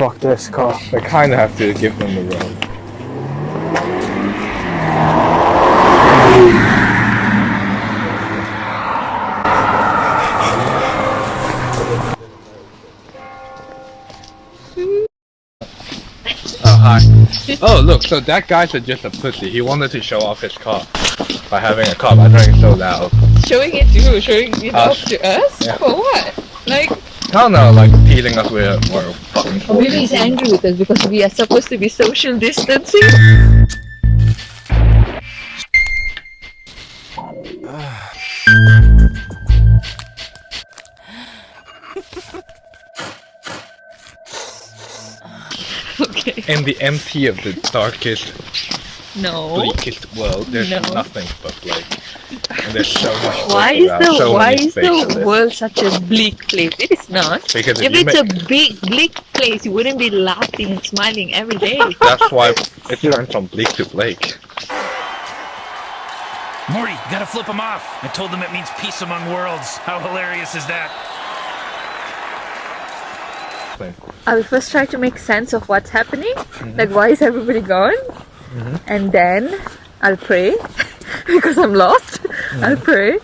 Fuck this car. I kind of have to give them the road. Oh, hi. Oh, look, so that guy's a- just a pussy. He wanted to show off his car by having a car by driving so loud. Showing it to who? Showing it Us. off to us? Yeah. For what? Like, Don't know, like teasing us with or fucking. or maybe he's angry with us because we are supposed to be social distancing. okay. In the empty of the darkest, No. bleakest world, there's No. nothing but Blake. And there's so much. Why is the so why is the world such a bleak place? It is not. Because if, If it's make, a big bleak place, you wouldn't be laughing and smiling every day. that's why it turned from bleak to bleak. Morty, you gotta flip him off. I told them it means peace among worlds. How hilarious is that? I will first try to make sense of what's happening. Mm-hmm. Like, why is everybody gone? And then I'll pray because I'm lost. I'll pray,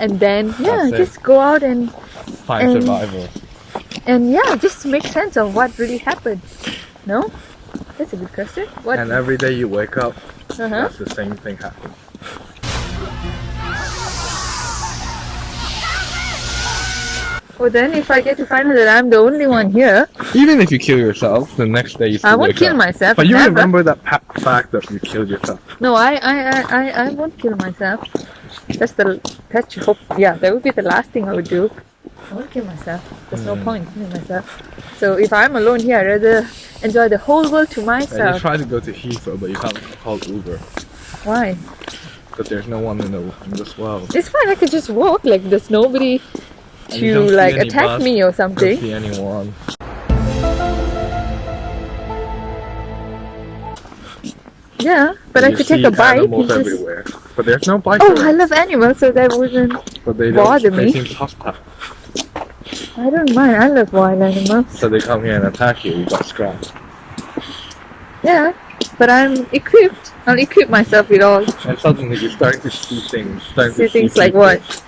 and then yeah, just go out and Find And- survival. and yeah, just make sense of what really happened. No, that's a good question. What? And every day you wake up, uh-huh. that's the same thing happens. Well, then if I get to find out that I'm the only one here, Even if you kill yourself, the next day you still I won't kill up. myself. But you never. remember that fact that you killed yourself. No, I, I, I, I, I won't kill myself. That's the that's hope. Yeah, that would be the last thing I would do. I won't kill myself. There's no hmm. point in killing myself. So if I'm alone here, I'd rather enjoy the whole world to myself. And you try to go to Heathrow, but you can't call Uber Why? because there's no one in, the, in this world. It's fine. I could just walk. Like there's nobody to like attack me or Don't something. see anyone. Yeah, but I could take a bike. Animals everywhere, but there's no bike. Oh. I love animals, so that wouldn't. But they bother don't. They me. seem hostile, I don't mind. I love wild animals. so they come here and attack you. You got scratched, Yeah, but I'm equipped. I'll equip myself with all. and suddenly you're starting to see things. Starting See to see things like what?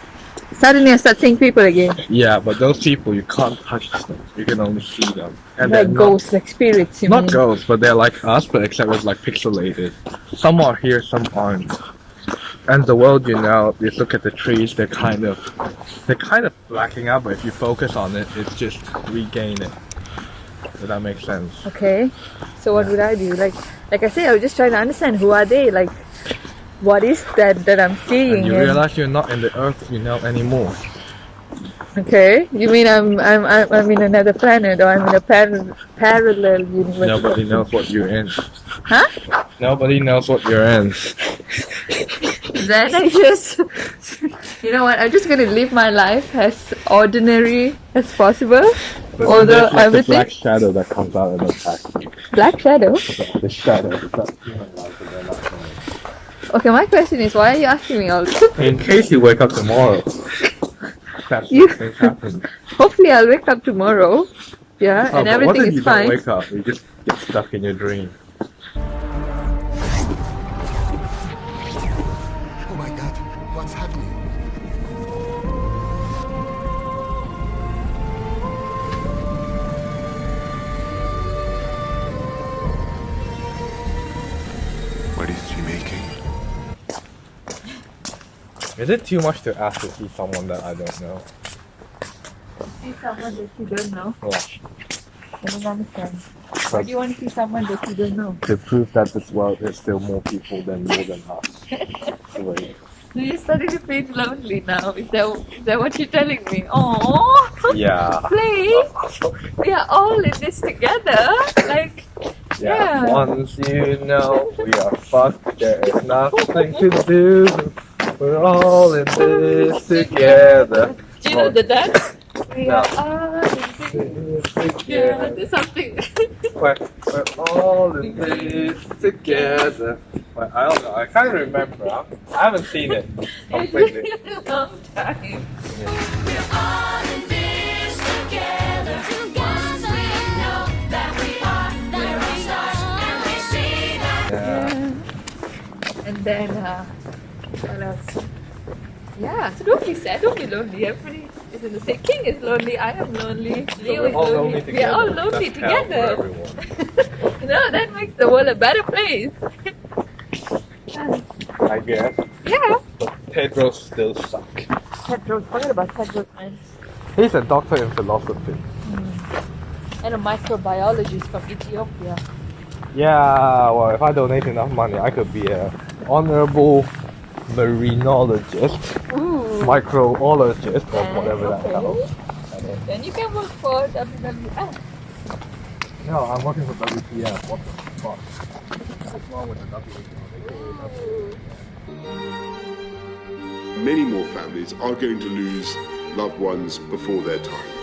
Suddenly I start seeing people again. Yeah, but those people you can't touch them. You can only see them, and like they're not ghosts, like spirits, you Not mean? ghosts, but they're like us, but except it's like pixelated. Some are here, some aren't. And the world, you know, you look at the trees, they're kind of, they're kind of blacking out. But if you focus on it, it's just regain it. Does that make sense? Okay. So what would I do? Like, like I say, I was just trying to understand who are they? Like, what is that that I'm seeing? And you realize you're not in the Earth, you know, anymore. okay. You mean I'm I'm I'm, I'm in another planet or I'm in a par- parallel universe? Nobody knows what you're in. Huh? Nobody knows what you're in. Then I just, you know what? I'm just gonna live my life as ordinary as possible. But Although everything- the black shadow that comes out and the you. Black shadow. The shadow. That's human life, and they're not human. Okay, my question is, why are you asking me all this? In case you wake up tomorrow, that's You- happen. Hopefully, I'll wake up tomorrow. Yeah, Oh, and but what everything if is you fine. don't wake up? You just get stuck in your dream. Oh my god, what's happening? Is it too much to ask to see someone that I don't know? See someone that you don't know. Yeah. I don't understand. Why do you want to see someone that you don't know? To prove that this world is still more people than more than us. Wait. So you're starting to feel lonely now. Is that is that what you're telling me? Oh, Yeah. please, we are all in this together. Like, Yeah. Yeah. Once you know we are fucked, there is nothing to do. We're all in this together. Do you know the dance? We no. are all in this together. Something. we're, we're all in this together. Well, I don't know. I can't remember. I, haven't seen it completely. it's been a long time. We're all in this together. Once we know that we are, we're stars and we see that. Yeah. And then. Uh, what else? Yeah, so don't be sad, don't be lonely. Everybody is in the same. King is lonely. I am lonely. Leo we're is lonely. lonely We are all lonely That's together. you that makes the world a better place. I guess. yeah. But Pedros still suck. Tedros, forget about Tedros, man. He's a doctor in philosophy. Mm. And a microbiologist from Ethiopia. Yeah, well, if I donate enough money, I could be a honorable marinologist, Ooh. microologist, or And- whatever that okay. counts. Then you can work for WWF. No, I'm working for WPF. What the fuck? What's wrong with the WPF? Many more families are going to lose loved ones before their time.